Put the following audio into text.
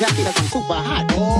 jacket cause I'm super hot.